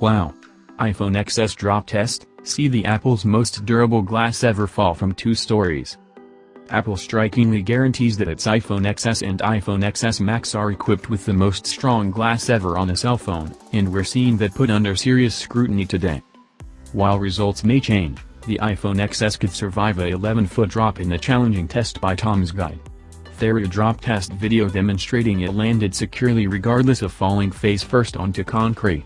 Wow. iPhone XS drop test, see the Apple's most durable glass ever fall from two stories. Apple strikingly guarantees that its iPhone XS and iPhone XS Max are equipped with the most strong glass ever on a cell phone, and we're seeing that put under serious scrutiny today. While results may change, the iPhone XS could survive a 11-foot drop in a challenging test by Tom's Guide. There a drop test video demonstrating it landed securely regardless of falling face first onto concrete.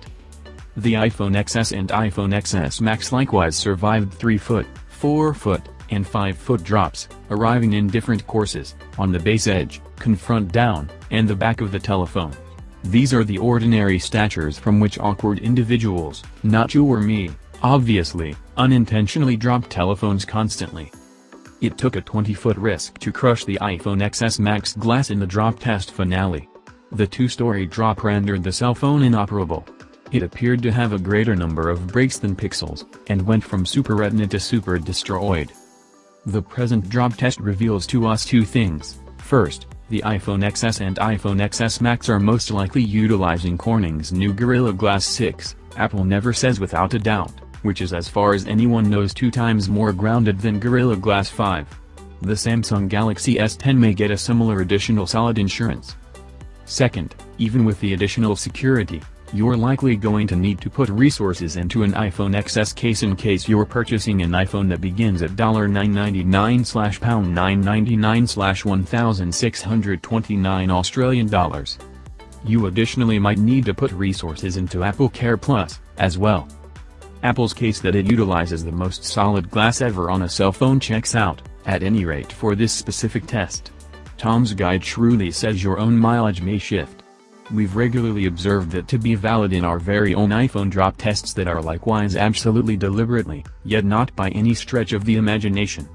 The iPhone XS and iPhone XS Max likewise survived 3-foot, 4-foot, and 5-foot drops, arriving in different courses, on the base edge, confront down, and the back of the telephone. These are the ordinary statures from which awkward individuals, not you or me, obviously, unintentionally drop telephones constantly. It took a 20-foot risk to crush the iPhone XS Max glass in the drop test finale. The two-story drop rendered the cell phone inoperable, it appeared to have a greater number of breaks than pixels, and went from super retina to super destroyed. The present drop test reveals to us two things. First, the iPhone XS and iPhone XS Max are most likely utilizing Corning's new Gorilla Glass 6, Apple never says without a doubt, which is as far as anyone knows two times more grounded than Gorilla Glass 5. The Samsung Galaxy S10 may get a similar additional solid insurance. Second, even with the additional security, you're likely going to need to put resources into an iPhone XS case in case you're purchasing an iPhone that begins at 999 slash pound 999 slash 1629 Australian dollars. You additionally might need to put resources into Apple Care Plus, as well. Apple's case that it utilizes the most solid glass ever on a cell phone checks out, at any rate for this specific test. Tom's Guide shrewdly says your own mileage may shift. We've regularly observed that to be valid in our very own iPhone drop tests that are likewise absolutely deliberately, yet not by any stretch of the imagination.